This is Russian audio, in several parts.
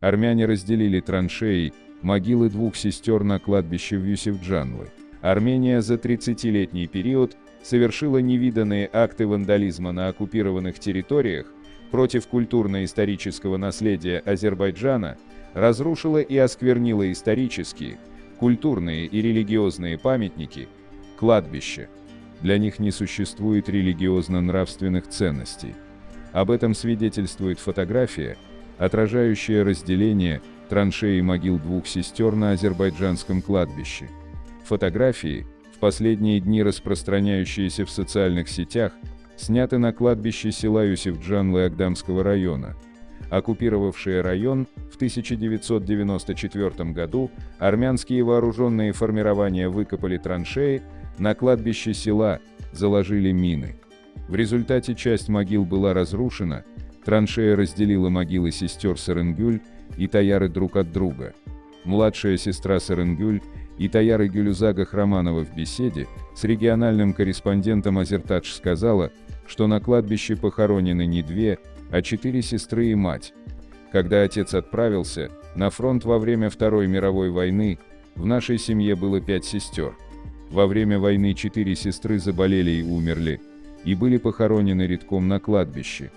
Армяне разделили траншеи, могилы двух сестер на кладбище в Юсефджанлы. Армения за 30-летний период совершила невиданные акты вандализма на оккупированных территориях против культурно-исторического наследия Азербайджана, разрушила и осквернила исторические, культурные и религиозные памятники, кладбища. Для них не существует религиозно-нравственных ценностей. Об этом свидетельствует фотография, отражающая разделение траншеи могил двух сестер на азербайджанском кладбище. Фотографии, в последние дни распространяющиеся в социальных сетях, сняты на кладбище села Юсифджанлы Агдамского района. Оккупировавшие район в 1994 году армянские вооруженные формирования выкопали траншеи, на кладбище села заложили мины. В результате часть могил была разрушена, траншея разделила могилы сестер Саренгюль и Таяры друг от друга. Младшая сестра Саренгюль и Таяры Гюлюзага Хроманова в беседе с региональным корреспондентом Азертадж сказала, что на кладбище похоронены не две, а четыре сестры и мать. Когда отец отправился на фронт во время Второй мировой войны, в нашей семье было пять сестер. Во время войны четыре сестры заболели и умерли, и были похоронены редком на кладбище.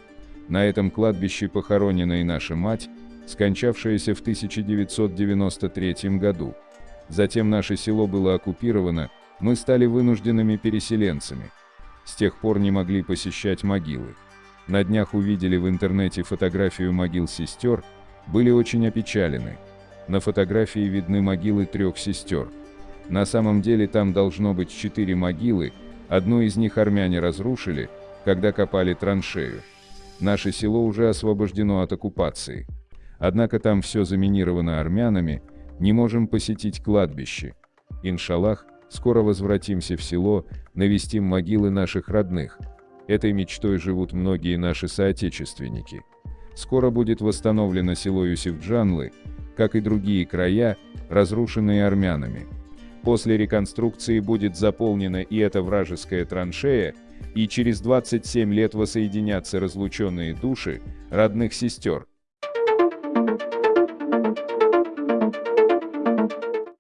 На этом кладбище похоронена и наша мать, скончавшаяся в 1993 году. Затем наше село было оккупировано, мы стали вынужденными переселенцами. С тех пор не могли посещать могилы. На днях увидели в интернете фотографию могил сестер, были очень опечалены. На фотографии видны могилы трех сестер. На самом деле там должно быть четыре могилы, одну из них армяне разрушили, когда копали траншею. Наше село уже освобождено от оккупации. Однако там все заминировано армянами, не можем посетить кладбище. Иншаллах, скоро возвратимся в село, навестим могилы наших родных. Этой мечтой живут многие наши соотечественники. Скоро будет восстановлено село Юсифджанлы, как и другие края, разрушенные армянами. После реконструкции будет заполнена и эта вражеская траншея, и через 27 лет воссоединятся разлученные души родных сестер,